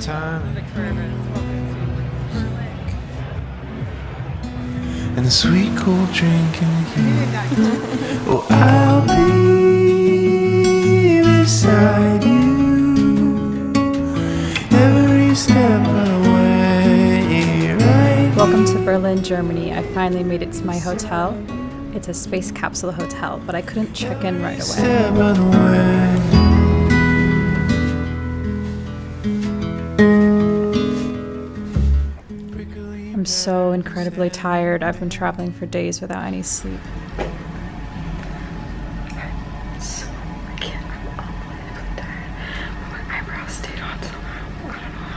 time and the sweet cool drink in the heat. Oh, I'll be beside you every step of the way. Right Welcome to Berlin, Germany. I finally made it to my hotel. It's a space capsule hotel, but I couldn't check in right away. I'm so incredibly tired. I've been traveling for days without any sleep.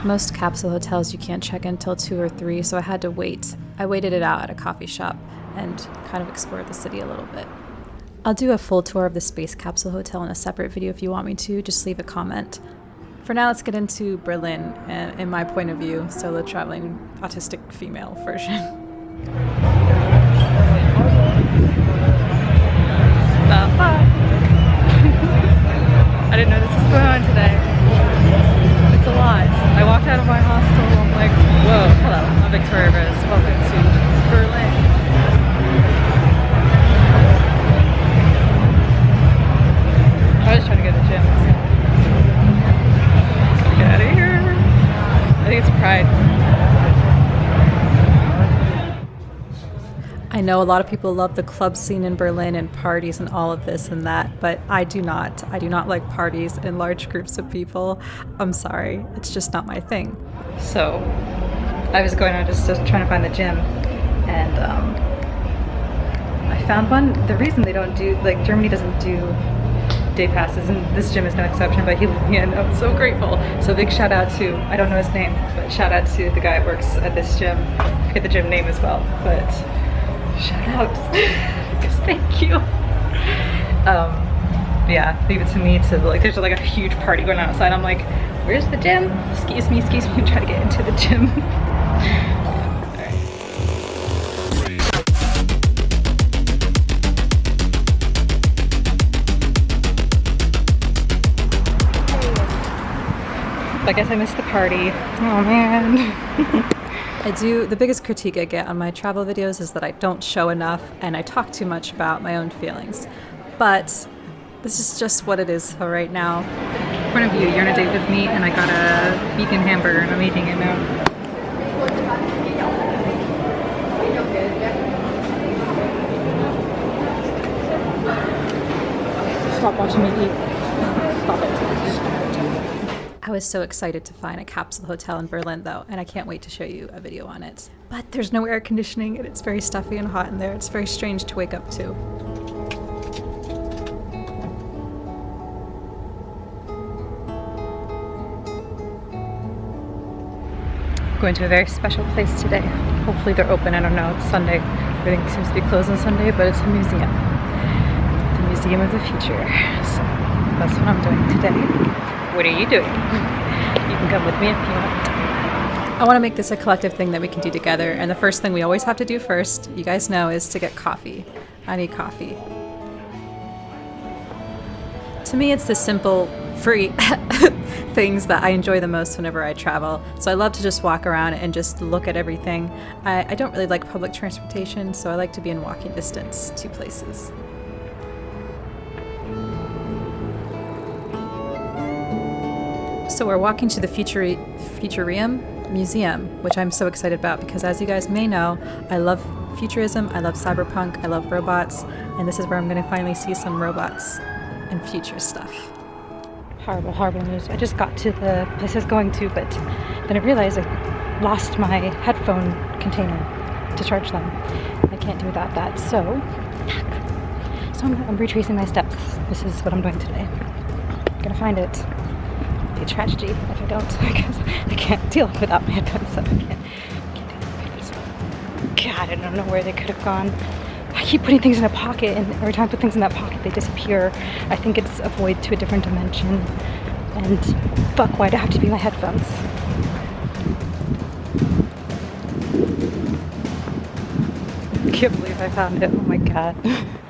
Most capsule hotels you can't check in until 2 or 3, so I had to wait. I waited it out at a coffee shop and kind of explored the city a little bit. I'll do a full tour of the space capsule hotel in a separate video if you want me to. Just leave a comment. For now, let's get into Berlin and in my point of view, solo traveling autistic female version. I didn't know this was going on today. It's a lot. I walked out of my hostel. I'm like, whoa, hello. I'm Victoria Rose. Welcome to Berlin. I was trying to go to the gym. So. Get out of here. I think it's Pride. I know a lot of people love the club scene in Berlin and parties and all of this and that, but I do not. I do not like parties in large groups of people. I'm sorry, it's just not my thing. So I was going out just, just trying to find the gym and um, I found one. The reason they don't do, like Germany doesn't do day passes and this gym is no exception, but he let me in. I'm so grateful. So big shout out to, I don't know his name, but shout out to the guy who works at this gym. I forget the gym name as well, but shout out. because thank you. Um, yeah, leave it to me to like, there's like a huge party going on outside. I'm like, where's the gym? Excuse me, excuse me, try to get into the gym. I guess I missed the party. Oh man. I do, the biggest critique I get on my travel videos is that I don't show enough and I talk too much about my own feelings. But this is just what it is for right now. In front of you, you're on a date with me and I got a vegan hamburger and I'm eating it now. Stop watching me eat. Stop it. I was so excited to find a capsule hotel in Berlin though, and I can't wait to show you a video on it. But there's no air conditioning and it's very stuffy and hot in there. It's very strange to wake up to. Going to a very special place today. Hopefully they're open. I don't know. It's Sunday. Everything seems to be closed on Sunday, but it's a museum. The Museum of the Future. So that's what I'm doing today. What are you doing? You can come with me if you want. I want to make this a collective thing that we can do together, and the first thing we always have to do first, you guys know, is to get coffee. I need coffee. To me, it's the simple, free things that I enjoy the most whenever I travel. So I love to just walk around and just look at everything. I, I don't really like public transportation, so I like to be in walking distance to places. So we're walking to the Futuri- Futurium Museum, which I'm so excited about because as you guys may know, I love futurism, I love cyberpunk, I love robots, and this is where I'm going to finally see some robots and future stuff. Horrible, horrible news. I just got to the place I was going to, but then I realized I lost my headphone container to charge them. I can't do without that, so. So I'm, I'm retracing my steps. This is what I'm doing today. I'm gonna find it. A tragedy if I don't, because I can't deal without my headphones, so I can't, can't. God, I don't know where they could have gone. I keep putting things in a pocket, and every time I put things in that pocket, they disappear. I think it's a void to a different dimension. And fuck, why'd it have to be my headphones? I can't believe I found it. Oh my god.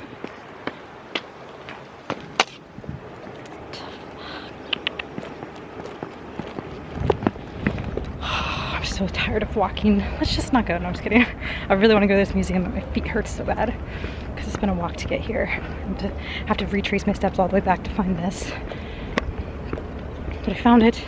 so tired of walking. Let's just not go. No, I'm just kidding. I really want to go to this museum, but my feet hurt so bad because it's been a walk to get here. To have to retrace my steps all the way back to find this. But I found it.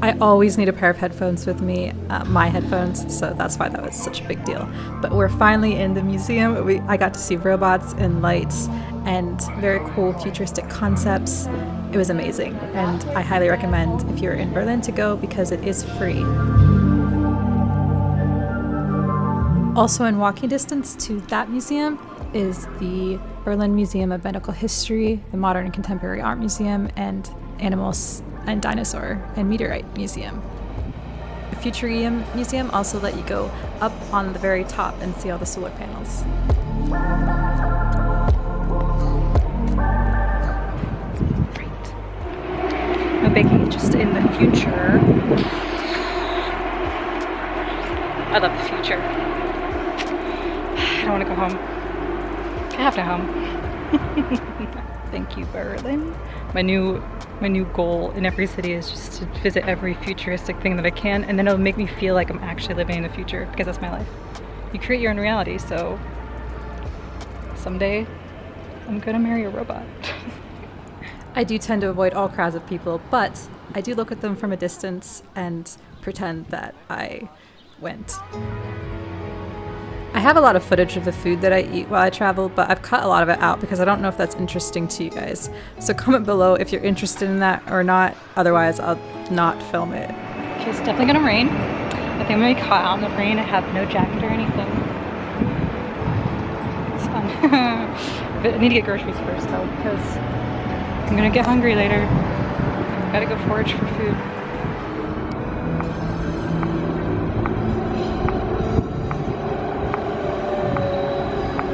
I always need a pair of headphones with me, uh, my headphones, so that's why that was such a big deal. But we're finally in the museum. We, I got to see robots and lights and very cool futuristic concepts. It was amazing, and I highly recommend if you're in Berlin to go because it is free. Also, in walking distance to that museum is the Berlin Museum of Medical History, the Modern and Contemporary Art Museum, and Animals and Dinosaur and Meteorite Museum. The Futurium Museum also let you go up on the very top and see all the solar panels. Great. Baking, just in the future. I love the future. I want to go home. I have to home. Thank you, Berlin. My new my new goal in every city is just to visit every futuristic thing that I can, and then it'll make me feel like I'm actually living in the future because that's my life. You create your own reality, so someday I'm gonna marry a robot. I do tend to avoid all crowds of people, but I do look at them from a distance and pretend that I went. I have a lot of footage of the food that I eat while I travel, but I've cut a lot of it out because I don't know if that's interesting to you guys. So comment below if you're interested in that or not. Otherwise, I'll not film it. Okay, it's definitely gonna rain. I think I'm gonna be caught out in the rain. I have no jacket or anything. It's fun. but I need to get groceries first though because I'm gonna get hungry later. Gotta go forage for food.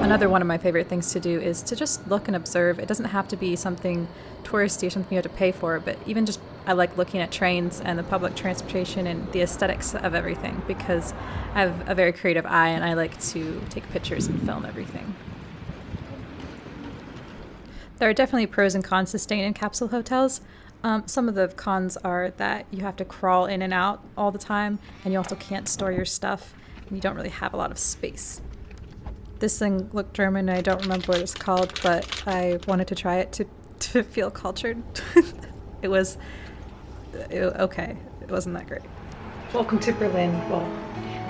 Another one of my favorite things to do is to just look and observe. It doesn't have to be something touristy or something you have to pay for, but even just I like looking at trains and the public transportation and the aesthetics of everything because I have a very creative eye and I like to take pictures and film everything. There are definitely pros and cons to staying in capsule hotels. Um, some of the cons are that you have to crawl in and out all the time, and you also can't store your stuff, and you don't really have a lot of space. This thing looked German, I don't remember what it's called, but I wanted to try it to, to feel cultured. it was it, okay. It wasn't that great. Welcome to Berlin. Well,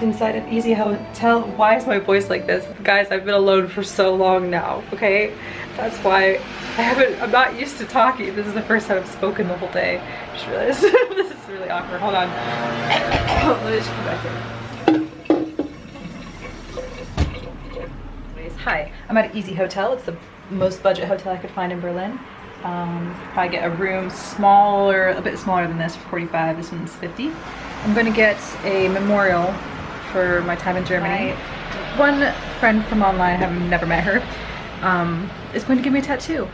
inside an easy hotel. Why is my voice like this? Guys, I've been alone for so long now, okay? That's why I haven't, I'm not used to talking. This is the first time I've spoken the whole day. I just realized this is really awkward. Hold on. Let me just come back here. Anyways, hi. I'm at Easy Hotel. It's the most budget hotel I could find in Berlin. Um, probably get a room smaller, a bit smaller than this for 45. This one's 50. I'm going to get a memorial for my time in Germany. One friend from online, I have never met her, um, is going to give me a tattoo.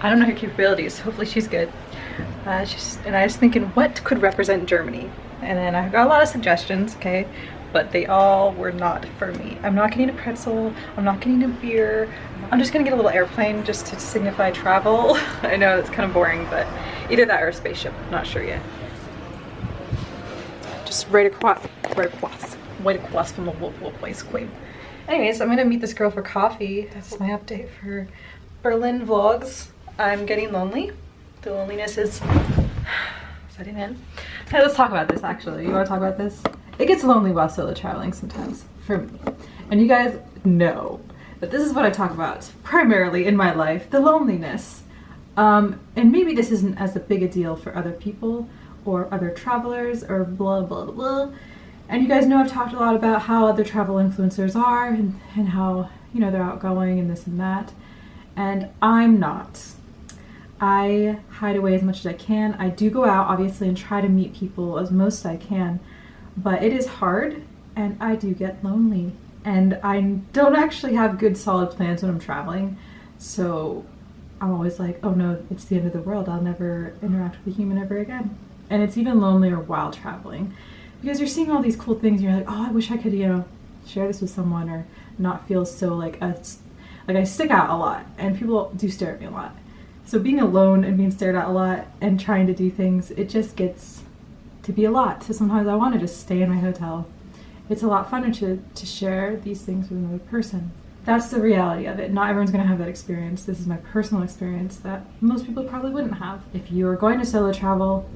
I don't know her capabilities. Hopefully she's good. Uh, she's, and I was thinking, what could represent Germany? And then I got a lot of suggestions, okay? But they all were not for me. I'm not getting a pretzel. I'm not getting a beer. I'm just gonna get a little airplane just to signify travel. I know that's kind of boring, but either that or a spaceship. I'm not sure yet. Just right across, right across, right across from the local place queen. Anyways, I'm gonna meet this girl for coffee. That's my update for Berlin vlogs. I'm getting lonely. The loneliness is setting in. Hey, let's talk about this actually. You wanna talk about this? It gets lonely while solo traveling sometimes, for me. And you guys know that this is what I talk about primarily in my life, the loneliness. Um, and maybe this isn't as a big a deal for other people or other travelers or blah blah blah. And you guys know I've talked a lot about how other travel influencers are and, and how, you know, they're outgoing and this and that. And I'm not. I hide away as much as I can. I do go out, obviously, and try to meet people as most I can. But it is hard, and I do get lonely. And I don't actually have good solid plans when I'm traveling. So I'm always like, oh no, it's the end of the world. I'll never interact with a human ever again. And it's even lonelier while traveling because you're seeing all these cool things. And you're like, oh, I wish I could, you know, share this with someone or not feel so like a, like I stick out a lot, and people do stare at me a lot. So being alone and being stared at a lot and trying to do things, it just gets to be a lot. So sometimes I want to just stay in my hotel. It's a lot funner to, to share these things with another person. That's the reality of it. Not everyone's going to have that experience. This is my personal experience that most people probably wouldn't have. If you're going to solo travel,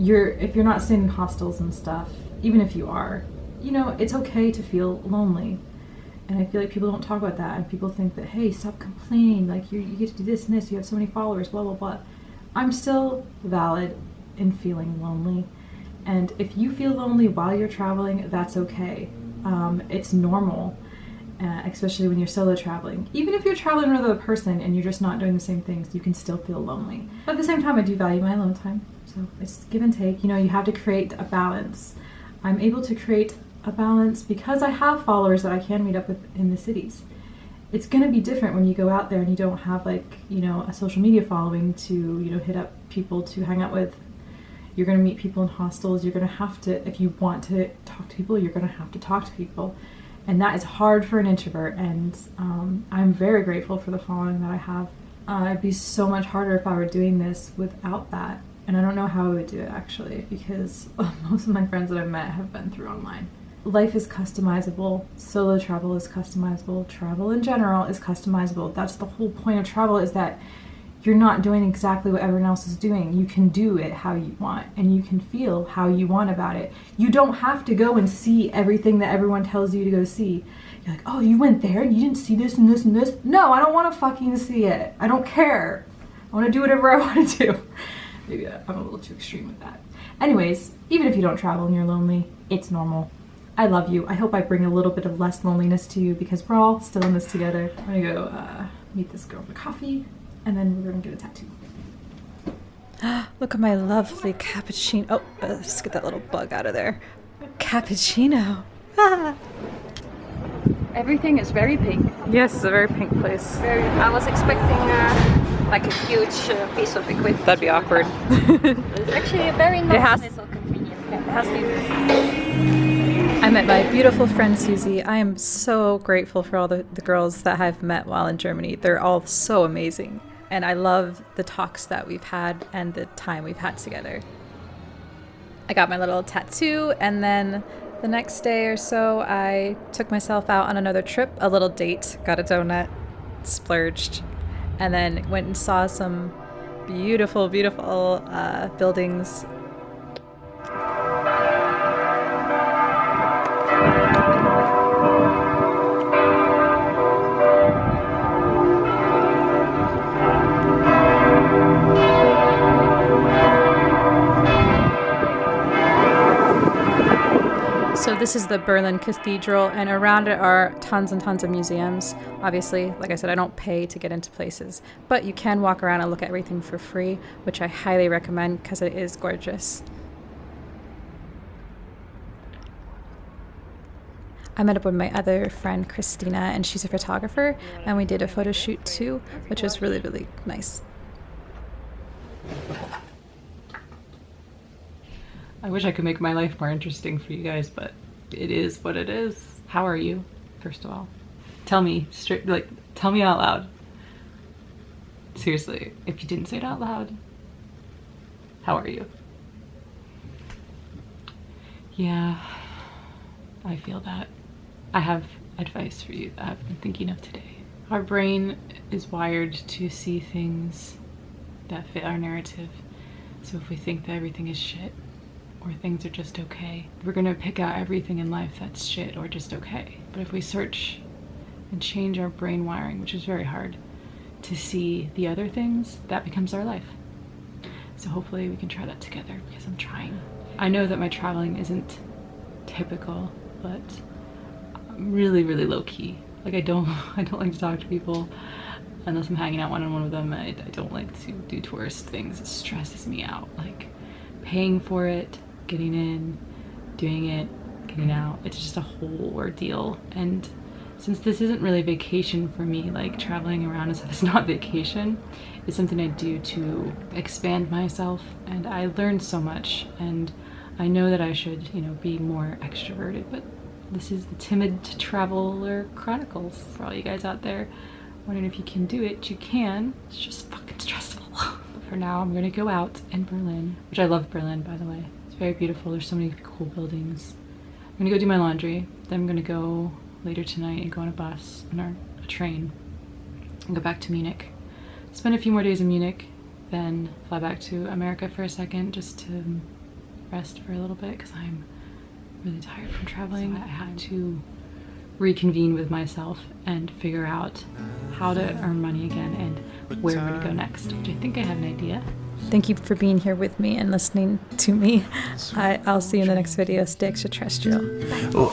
you're if you're not staying in hostels and stuff, even if you are, you know, it's okay to feel lonely. And I feel like people don't talk about that, and people think that, hey, stop complaining, like you, you get to do this and this, you have so many followers, blah, blah, blah. I'm still valid in feeling lonely. And if you feel lonely while you're traveling, that's okay. Um, it's normal, uh, especially when you're solo traveling. Even if you're traveling with another person and you're just not doing the same things, you can still feel lonely. But at the same time, I do value my alone time. So it's give and take. You know, you have to create a balance. I'm able to create a balance because I have followers that I can meet up with in the cities. It's going to be different when you go out there and you don't have like, you know, a social media following to, you know, hit up people to hang out with you're going to meet people in hostels. You're going to have to, if you want to talk to people, you're going to have to talk to people. And that is hard for an introvert. And um, I'm very grateful for the following that I have. Uh, it'd be so much harder if I were doing this without that. And I don't know how I would do it actually, because most of my friends that I've met have been through online. Life is customizable. Solo travel is customizable. Travel in general is customizable. That's the whole point of travel is that you're not doing exactly what everyone else is doing. You can do it how you want and you can feel how you want about it. You don't have to go and see everything that everyone tells you to go see. You're like, oh, you went there and you didn't see this and this and this. No, I don't want to fucking see it. I don't care. I want to do whatever I want to do. Maybe I'm a little too extreme with that. Anyways, even if you don't travel and you're lonely, it's normal. I love you. I hope I bring a little bit of less loneliness to you because we're all still in this together. I'm gonna go uh, meet this girl for coffee and then we're gonna get a tattoo. Look at my lovely cappuccino. Oh, let's get that little bug out of there. Cappuccino. Everything is very pink. Yes, it's a very pink place. Very. I was expecting uh, like a huge uh, piece of equipment. That'd be awkward. It's actually a very nice has- little convenient. It has to be. I met my beautiful friend Susie. I am so grateful for all the, the girls that I've met while in Germany. They're all so amazing. And I love the talks that we've had and the time we've had together. I got my little tattoo, and then the next day or so, I took myself out on another trip, a little date, got a donut, splurged, and then went and saw some beautiful, beautiful uh, buildings So this is the Berlin Cathedral, and around it are tons and tons of museums. Obviously, like I said, I don't pay to get into places, but you can walk around and look at everything for free, which I highly recommend because it is gorgeous. I met up with my other friend Christina, and she's a photographer, and we did a photo shoot too, which was really, really nice. I wish I could make my life more interesting for you guys, but it is what it is. How are you, first of all? Tell me straight, like, tell me out loud. Seriously, if you didn't say it out loud, how are you? Yeah, I feel that. I have advice for you that I've been thinking of today. Our brain is wired to see things that fit our narrative. So if we think that everything is shit, or things are just okay. We're gonna pick out everything in life that's shit or just okay. But if we search and change our brain wiring, which is very hard, to see the other things, that becomes our life. So hopefully we can try that together because I'm trying. I know that my traveling isn't typical, but I'm really, really low key. Like I don't, I don't like to talk to people unless I'm hanging out one on one with them. I, I don't like to do tourist things. It stresses me out. Like paying for it, getting in, doing it, getting mm-hmm. out. It's just a whole ordeal. And since this isn't really vacation for me, like traveling around is it's not vacation, it's something I do to expand myself. And I learned so much and I know that I should, you know, be more extroverted, but this is the Timid Traveler Chronicles for all you guys out there. Wondering if you can do it, you can. It's just fucking stressful. for now, I'm gonna go out in Berlin, which I love Berlin, by the way. It's very beautiful. There's so many cool buildings. I'm gonna go do my laundry. Then I'm gonna go later tonight and go on a bus and a train and go back to Munich. Spend a few more days in Munich, then fly back to America for a second just to rest for a little bit because I'm really tired from traveling. I had to reconvene with myself and figure out how to earn money again and where we're gonna go next, which I think I have an idea. Thank you for being here with me and listening to me. I, I'll see you in the next video. Stay extraterrestrial. Oh,